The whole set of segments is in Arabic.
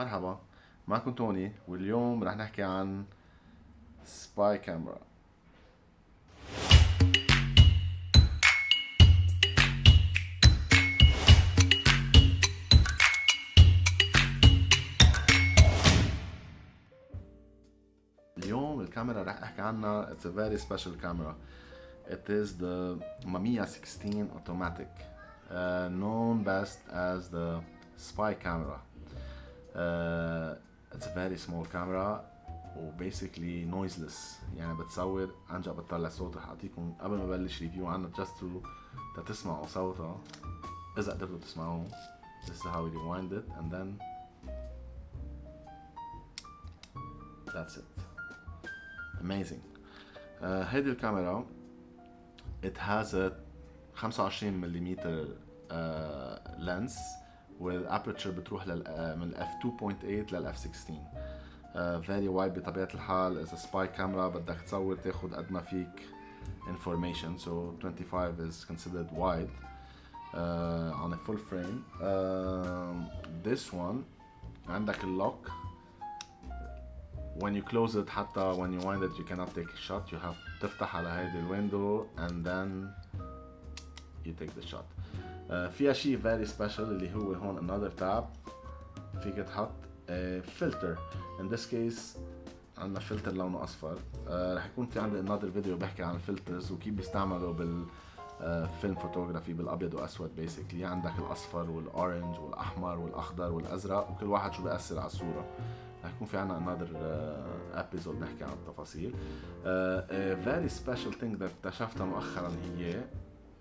مرحبا معكم توني واليوم رح نحكي عن سباي كاميرا اليوم الكاميرا رح احكي عنها it's a very special camera it is the Mamiya 16 automatic uh, known best as the spy camera uh, it's a very small camera و basically noiseless يعني بتصور عن جد بتطلع صوت رح اعطيكم قبل ما بلش ريفيو عنها just to تسمعوا صوتها اذا قدرتوا تسمعوه this is how we rewind it and then that's it amazing uh, هيدي الكاميرا it has a 25 ملم uh, lens والابرتشر بتروح لل uh, من الاف 2.8 للاف 16 uh, very wide بطبيعة الحال إذا سباي كاميرا بدك تصور تاخد قد ما فيك information so 25 is considered wide uh, on a full frame um, this one عندك اللوك when you close it حتى when you wind it you cannot take a shot you have تفتح على هيدي الويندو and then you take the shot uh, فيها شيء very special اللي هو هون another tab. فيك تحط filter in this case عندنا فلتر لونه أصفر. uh, رح يكون في عندي another video بحكي عن ال filters وكيف بيستعملوا بال film photography بالأبيض وأسود basically عندك الأصفر وال orange والأحمر والأخضر والأزرق وكل واحد شو بيأثر على الصورة. رح يكون في عنا another episode نحكي عن التفاصيل. uh, a very special thing that اكتشفتها مؤخرا هي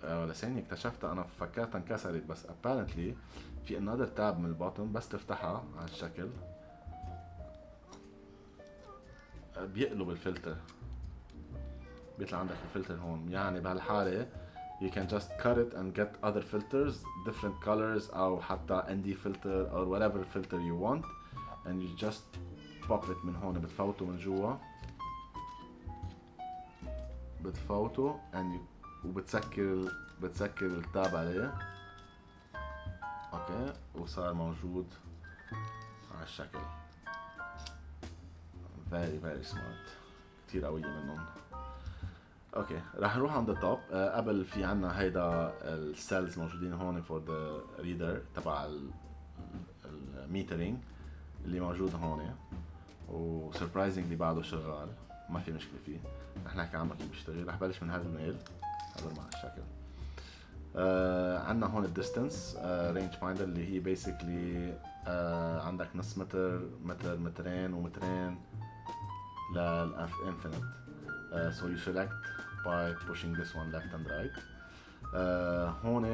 uh, لساني اكتشفتها أنا فكرتها انكسرت بس apparently في another tab من البوتن بس تفتحها على الشكل. uh, بيقلب الفلتر. بيطلع عندك الفلتر هون. يعني بهالحالة you can just cut it and get other filters different colors أو حتى ND filter or whatever filter you want. And you just pop it من هون. بتفوته من جوا. بتفوته and you وبتسكر بتسكر ال tab عليه okay. وصار موجود على الشكل. Very very smart. كتير قوية منهم. okay. راح نروح عند ال top أه قبل في عنا هيدا ال cells موجودين هون for the reader تبع ال metering اللي موجود هون. و surprisingly بعده شغال. ما في مشكلة فيه. رح نحكي عنه كيف بيشتغل. رح بلش من هذا الميل. هذا مع الشكل آه عندنا هون ال distance range finder اللي هي basically آه عندك نص متر متر مترين ومترين لل infinite you select by pushing this one left and right. uh, هون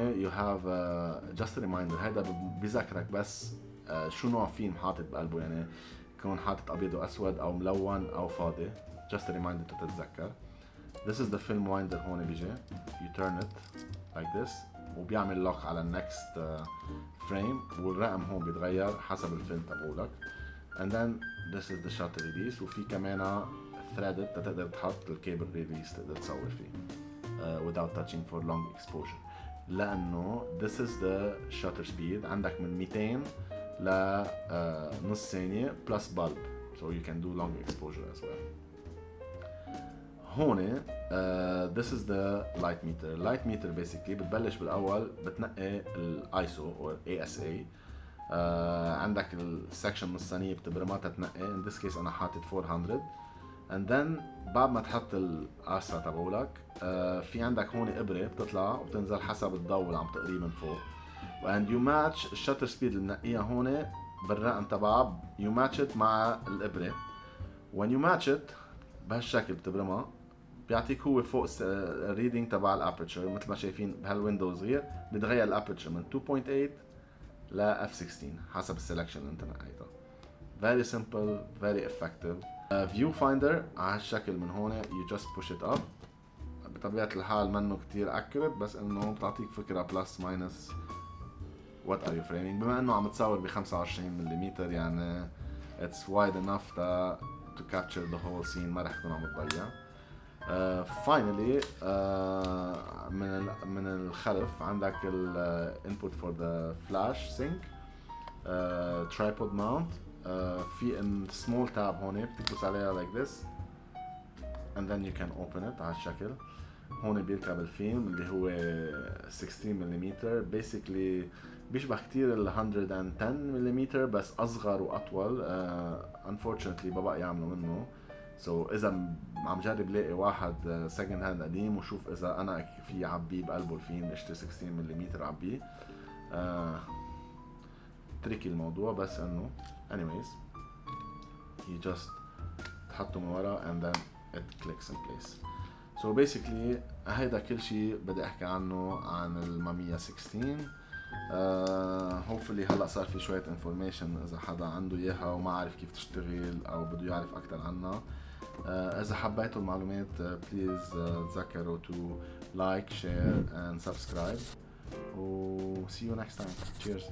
uh, just a reminder. هذا بذكرك بس uh, شو نوع فيلم حاطط بقلبه؟ يعني يكون حاطط أبيض وأسود أو ملون أو فاضي. A reminder تتذكر. This is the film winder هون بيجي you turn it like this وبيعمل lock على ال next frame والرقم هون بيتغير حسب الفيلم تبعولك and then this is the shutter release وفي كمان threaded تقدر تحط ال cable release تقدر تصور فيه uh, without touching for long exposure لأنه this is the shutter speed عندك من 200 ل uh, نص ثانية plus bulb so you can do long exposure as well هون this is the light meter. Light meter basically بتبلش بالأول بتنقي الايسو or ASA uh, عندك السكشن ثانية بتبرمها تتنقي. In this case أنا حاطط 400 and then بعد ما تحط القصة تبعولك uh, في عندك هون إبرة بتطلع وبتنزل حسب الضوء اللي عم تقريه من فوق. And you match ال shutter speed اللي منقيها هون بالرقم تبعها. Match it مع when you match it بهالشكل بتبرمها. بيعطيك هو فوق ال reading تبع ال aperture مثل ما شايفين بهال window صغير بيتغير ال aperture من 2.8 ل f16 حسب ال selection اللي انت نقيتها very simple very effective. Uh, view finder على هالشكل من هون you just push it up. بطبيعة الحال منه كتير accurate بس إنه بتعطيك فكرة plus minus what are you framing بما إنه عم تصور ب 25 ملم يعني it's wide enough to, to capture the whole scene ما رح تكون عم تضيع. finally uh, uh, من من الخلف عندك ال input for the flash sync tripod mount آه في ال small tab هون بتدوس عليها like this and then you can open it على الشكل. هون بيركب الفيلم اللي هو 16 ملم basically بيشبه كتير ال 110 ملم بس أصغر وأطول. uh, unfortunately ما بقى يعملوا منه. so, إذا عم جرب لاقي واحد second hand قديم وشوف إذا أنا في عبيه بقلبه الفيلم اشتري 16 ملم عبيه tricky الموضوع بس إنه anyways you just تحطه من ورا and then it clicks in place. So basically هيدا كل شيء بدي أحكي عنه عن المامية 16 uh, hopefully هلأ صار في شوية information إذا حدا عنده إياها وما عارف كيف تشتغل أو بده يعرف أكثر عنها. اذا حبيتوا المعلومات بليز uh, تذكروا to like share and subscribe و see you next time cheers